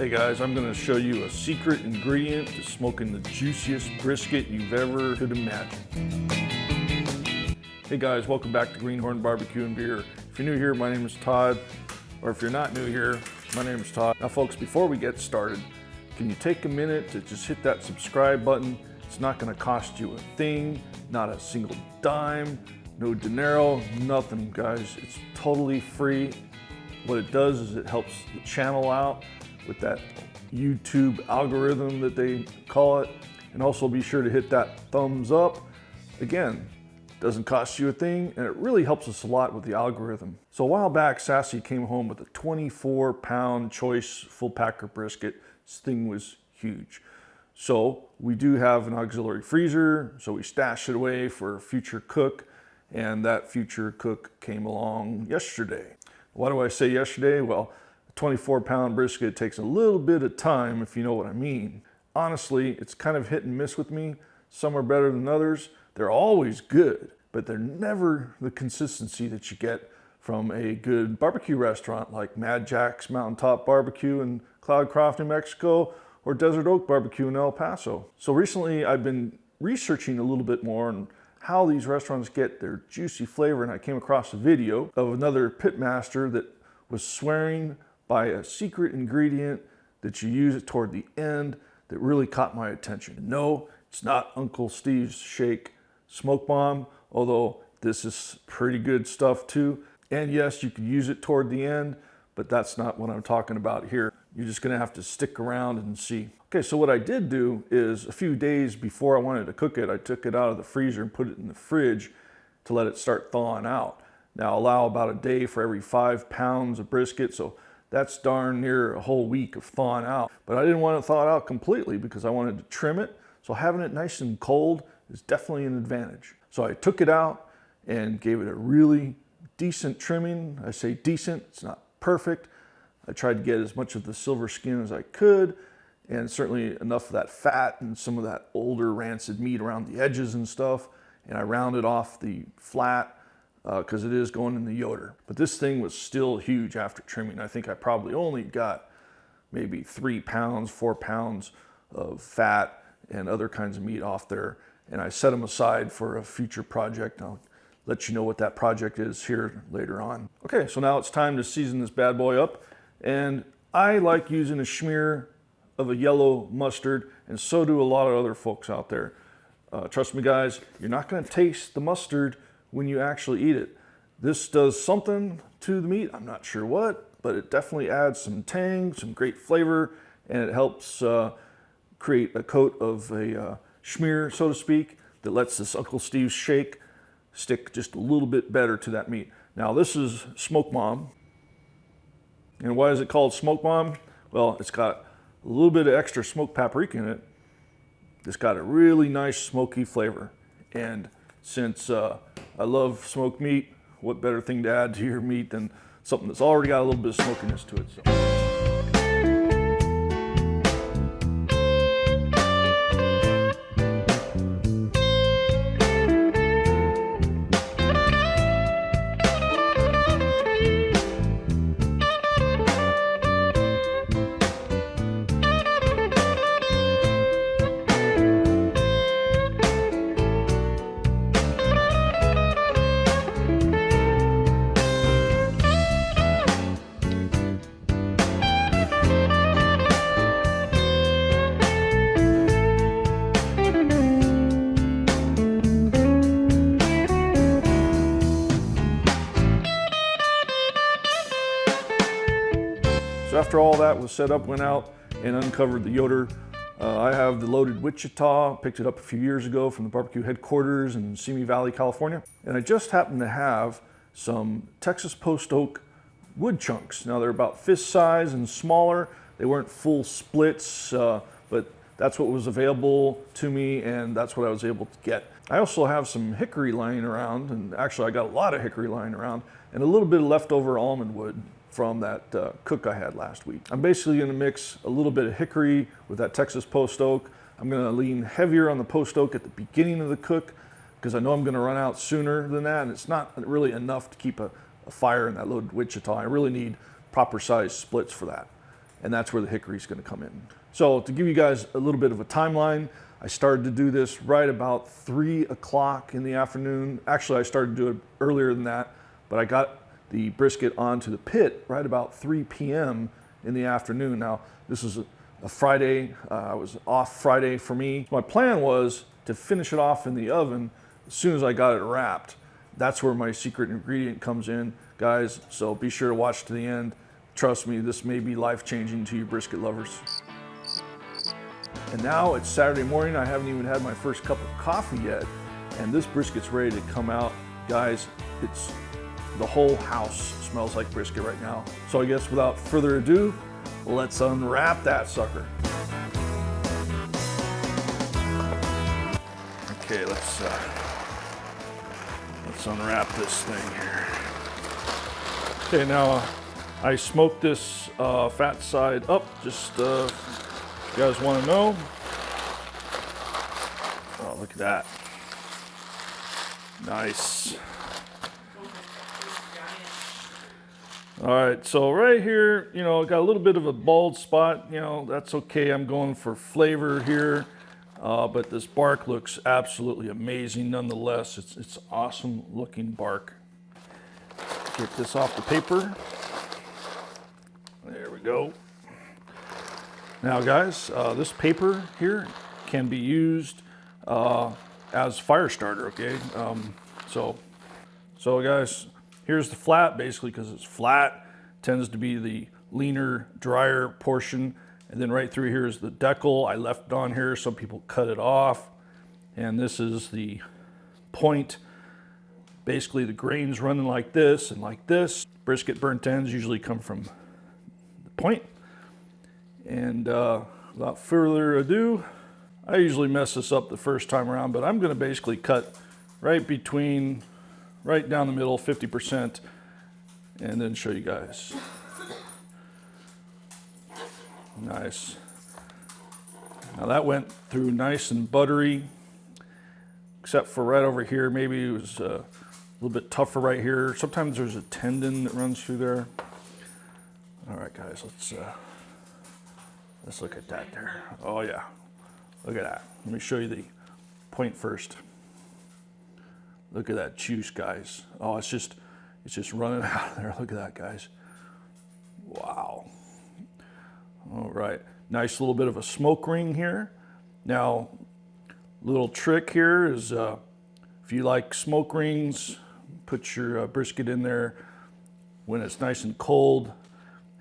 Hey guys, I'm gonna show you a secret ingredient to smoking the juiciest brisket you've ever could imagine. Hey guys, welcome back to Greenhorn Barbecue and Beer. If you're new here, my name is Todd, or if you're not new here, my name is Todd. Now folks, before we get started, can you take a minute to just hit that subscribe button? It's not gonna cost you a thing, not a single dime, no dinero, nothing guys. It's totally free. What it does is it helps the channel out with that YouTube algorithm that they call it. And also be sure to hit that thumbs up. Again, doesn't cost you a thing and it really helps us a lot with the algorithm. So a while back, Sassy came home with a 24 pound choice full packer brisket. This thing was huge. So we do have an auxiliary freezer, so we stash it away for a future cook and that future cook came along yesterday. Why do I say yesterday? Well, 24 pound brisket takes a little bit of time, if you know what I mean. Honestly, it's kind of hit and miss with me. Some are better than others. They're always good, but they're never the consistency that you get from a good barbecue restaurant like Mad Jack's Mountaintop Barbecue in Cloudcroft, New Mexico, or Desert Oak Barbecue in El Paso. So recently I've been researching a little bit more on how these restaurants get their juicy flavor and I came across a video of another pitmaster that was swearing by a secret ingredient that you use it toward the end that really caught my attention. No, it's not Uncle Steve's Shake Smoke Bomb, although this is pretty good stuff too. And yes, you could use it toward the end, but that's not what I'm talking about here. You're just gonna have to stick around and see. Okay, so what I did do is a few days before I wanted to cook it, I took it out of the freezer and put it in the fridge to let it start thawing out. Now allow about a day for every five pounds of brisket, so that's darn near a whole week of thawing out. But I didn't want it thawed out completely because I wanted to trim it. So having it nice and cold is definitely an advantage. So I took it out and gave it a really decent trimming. I say decent, it's not perfect. I tried to get as much of the silver skin as I could and certainly enough of that fat and some of that older rancid meat around the edges and stuff. And I rounded off the flat because uh, it is going in the Yoder. But this thing was still huge after trimming. I think I probably only got maybe three pounds, four pounds of fat and other kinds of meat off there. And I set them aside for a future project. I'll let you know what that project is here later on. Okay, so now it's time to season this bad boy up. And I like using a smear of a yellow mustard, and so do a lot of other folks out there. Uh, trust me guys, you're not gonna taste the mustard when you actually eat it. This does something to the meat, I'm not sure what, but it definitely adds some tang, some great flavor, and it helps uh, create a coat of a uh, schmear, so to speak, that lets this Uncle Steve's shake stick just a little bit better to that meat. Now this is Smoke Bomb. And why is it called Smoke Bomb? Well, it's got a little bit of extra smoked paprika in it. It's got a really nice smoky flavor. And since uh, I love smoked meat. What better thing to add to your meat than something that's already got a little bit of smokiness to it. So. After all that was set up, went out and uncovered the Yoder. Uh, I have the loaded Wichita, picked it up a few years ago from the barbecue headquarters in Simi Valley, California. And I just happened to have some Texas post oak wood chunks. Now they're about fist size and smaller. They weren't full splits, uh, but that's what was available to me and that's what I was able to get. I also have some hickory lying around and actually I got a lot of hickory lying around and a little bit of leftover almond wood from that uh, cook I had last week. I'm basically gonna mix a little bit of hickory with that Texas post oak. I'm gonna lean heavier on the post oak at the beginning of the cook because I know I'm gonna run out sooner than that and it's not really enough to keep a, a fire in that loaded Wichita. I really need proper size splits for that. and that's where the hickory is going to come in. So to give you guys a little bit of a timeline, I started to do this right about three o'clock in the afternoon. Actually, I started to do it earlier than that, but I got the brisket onto the pit right about 3 p.m. in the afternoon. Now, this is a, a Friday. Uh, I was off Friday for me. My plan was to finish it off in the oven as soon as I got it wrapped. That's where my secret ingredient comes in, guys. So be sure to watch to the end. Trust me, this may be life-changing to you brisket lovers. And now it's Saturday morning. I haven't even had my first cup of coffee yet. And this brisket's ready to come out. Guys, it's the whole house smells like brisket right now. So I guess without further ado, let's unwrap that sucker. Okay, let's uh, let's unwrap this thing here. Okay, now uh, I smoked this uh, fat side up just uh, you guys want to know? Oh, look at that. Nice. All right, so right here, you know, got a little bit of a bald spot. You know, that's okay. I'm going for flavor here. Uh, but this bark looks absolutely amazing nonetheless. It's, it's awesome looking bark. Get this off the paper. There we go. Now guys, uh, this paper here can be used uh, as fire starter, okay? Um, so, so guys, here's the flat basically because it's flat, tends to be the leaner, drier portion. And then right through here is the deckle. I left on here. Some people cut it off. And this is the point. Basically the grains running like this and like this. Brisket burnt ends usually come from the point. And uh, without further ado, I usually mess this up the first time around, but I'm gonna basically cut right between, right down the middle, 50%, and then show you guys. Nice. Now that went through nice and buttery, except for right over here, maybe it was uh, a little bit tougher right here. Sometimes there's a tendon that runs through there. All right, guys, let's uh, Let's look at that there. Oh yeah, look at that. Let me show you the point first. Look at that juice, guys. Oh, it's just, it's just running out of there. Look at that, guys. Wow. All right, nice little bit of a smoke ring here. Now, little trick here is uh, if you like smoke rings, put your uh, brisket in there when it's nice and cold,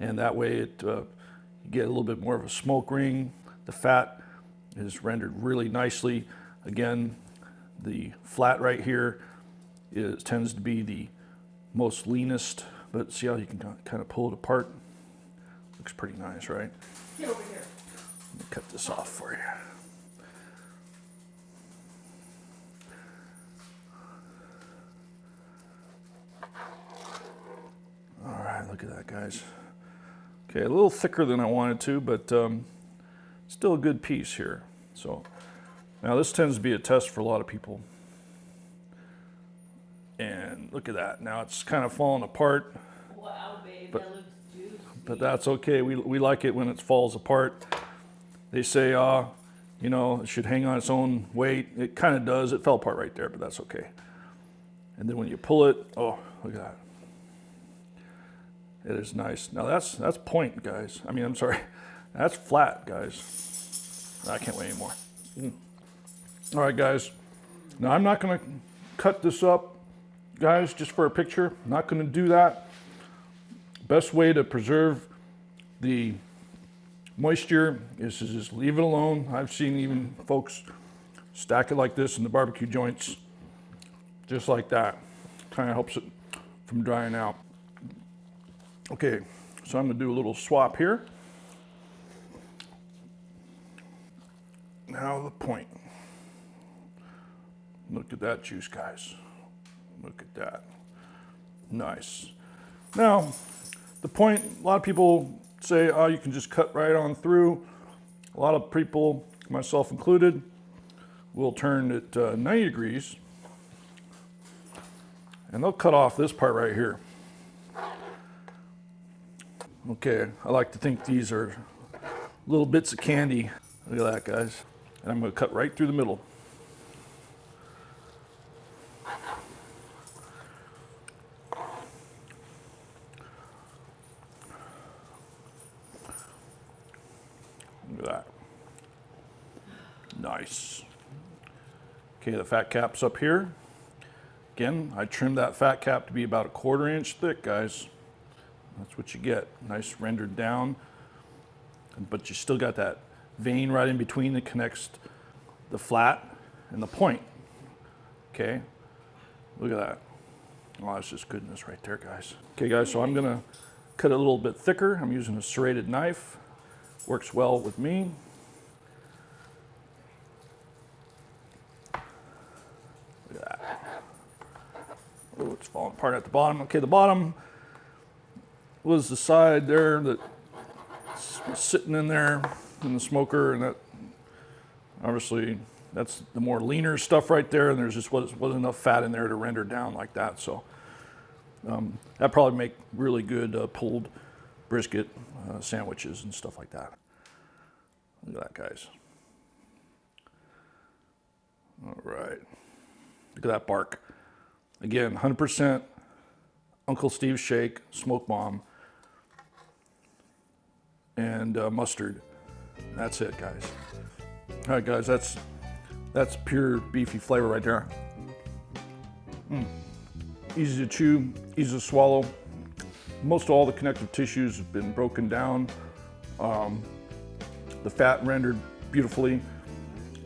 and that way it uh, you get a little bit more of a smoke ring. The fat is rendered really nicely. Again, the flat right here is, tends to be the most leanest, but see how you can kind of pull it apart? Looks pretty nice, right? Get over here. Let me cut this off for you. All right, look at that, guys. Okay, a little thicker than I wanted to, but um, still a good piece here. So now this tends to be a test for a lot of people. And look at that. Now it's kind of falling apart. Wow, babe, But- that. But that's okay. We, we like it when it falls apart. They say, uh, you know, it should hang on its own weight. It kind of does. It fell apart right there, but that's okay. And then when you pull it, oh, look at that. It is nice. Now that's that's point, guys. I mean, I'm sorry. That's flat, guys. I can't wait anymore. Mm. All right, guys. Now I'm not going to cut this up, guys, just for a picture. Not going to do that. Best way to preserve the moisture is to just leave it alone. I've seen even folks stack it like this in the barbecue joints, just like that. Kind of helps it from drying out. Okay, so I'm gonna do a little swap here. Now the point. Look at that juice, guys. Look at that. Nice. Now, the point, a lot of people say, oh, you can just cut right on through. A lot of people, myself included, will turn it uh, 90 degrees and they'll cut off this part right here. Okay, I like to think these are little bits of candy. Look at that, guys. And I'm gonna cut right through the middle. Look at that. Nice. Okay, the fat cap's up here. Again, I trimmed that fat cap to be about a quarter inch thick, guys. That's what you get. Nice rendered down. But you still got that vein right in between that connects the flat and the point. Okay, look at that. Oh, that's just goodness right there, guys. Okay, guys, so I'm gonna cut it a little bit thicker. I'm using a serrated knife. Works well with me. Look at that. Apart at the bottom. Okay, the bottom was the side there that was sitting in there in the smoker, and that obviously that's the more leaner stuff right there, and there's just wasn't, wasn't enough fat in there to render down like that. So um, that probably make really good uh, pulled brisket uh, sandwiches and stuff like that. Look at that, guys. All right. Look at that bark. Again, 100% Uncle Steve's Shake Smoke Bomb and uh, mustard. That's it, guys. All right, guys, that's that's pure beefy flavor right there. Mm. Easy to chew, easy to swallow. Most all the connective tissues have been broken down. Um, the fat rendered beautifully.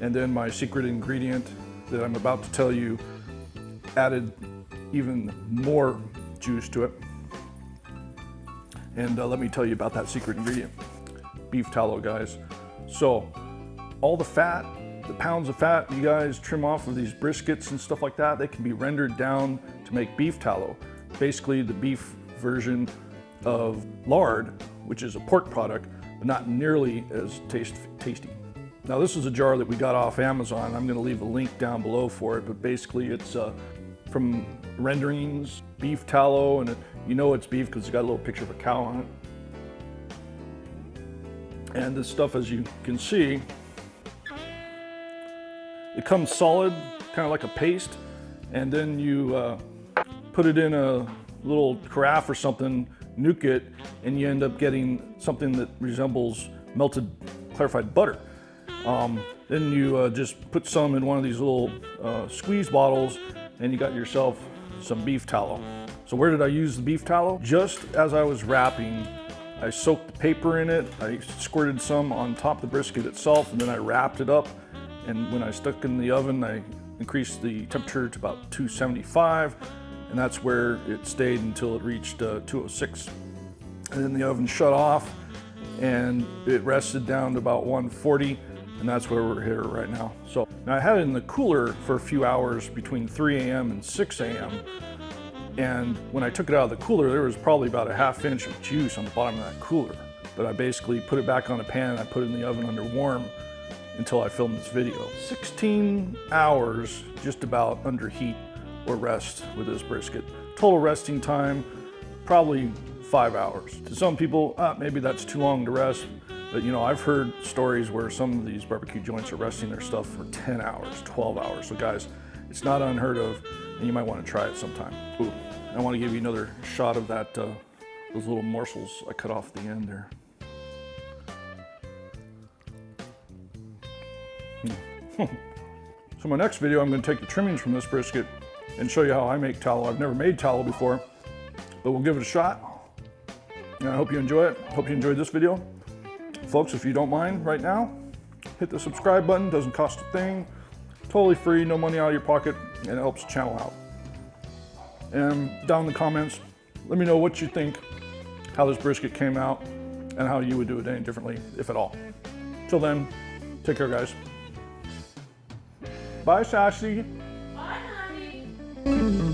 And then my secret ingredient that I'm about to tell you added even more juice to it. And uh, let me tell you about that secret ingredient, beef tallow, guys. So all the fat, the pounds of fat you guys trim off of these briskets and stuff like that, they can be rendered down to make beef tallow. Basically the beef version of lard, which is a pork product, but not nearly as taste, tasty. Now this is a jar that we got off Amazon. I'm gonna leave a link down below for it, but basically it's uh, from renderings, beef tallow, and it, you know it's beef because it's got a little picture of a cow on it. And this stuff, as you can see, it comes solid, kind of like a paste, and then you uh, put it in a little carafe or something, nuke it, and you end up getting something that resembles melted clarified butter. Um, then you uh, just put some in one of these little uh, squeeze bottles and you got yourself some beef tallow. So where did I use the beef tallow? Just as I was wrapping, I soaked the paper in it, I squirted some on top of the brisket itself, and then I wrapped it up. And when I stuck in the oven, I increased the temperature to about 275, and that's where it stayed until it reached uh, 206. And then the oven shut off, and it rested down to about 140, and that's where we're here right now. So now I had it in the cooler for a few hours between 3 a.m. and 6 a.m. And when I took it out of the cooler, there was probably about a half inch of juice on the bottom of that cooler. But I basically put it back on a pan and I put it in the oven under warm until I filmed this video. 16 hours just about under heat or rest with this brisket. Total resting time, probably five hours. To some people, ah, maybe that's too long to rest. But you know, I've heard stories where some of these barbecue joints are resting their stuff for 10 hours, 12 hours. So guys, it's not unheard of and you might want to try it sometime. Ooh, I want to give you another shot of that, uh, those little morsels I cut off the end there. Hmm. so my next video, I'm going to take the trimmings from this brisket and show you how I make tallow. I've never made tallow before, but we'll give it a shot. And I hope you enjoy it. Hope you enjoyed this video. Folks, if you don't mind right now, hit the subscribe button. Doesn't cost a thing. Totally free, no money out of your pocket, and it helps channel out. And down in the comments, let me know what you think, how this brisket came out, and how you would do it any differently, if at all. Till then, take care, guys. Bye, Sassy. Bye, honey.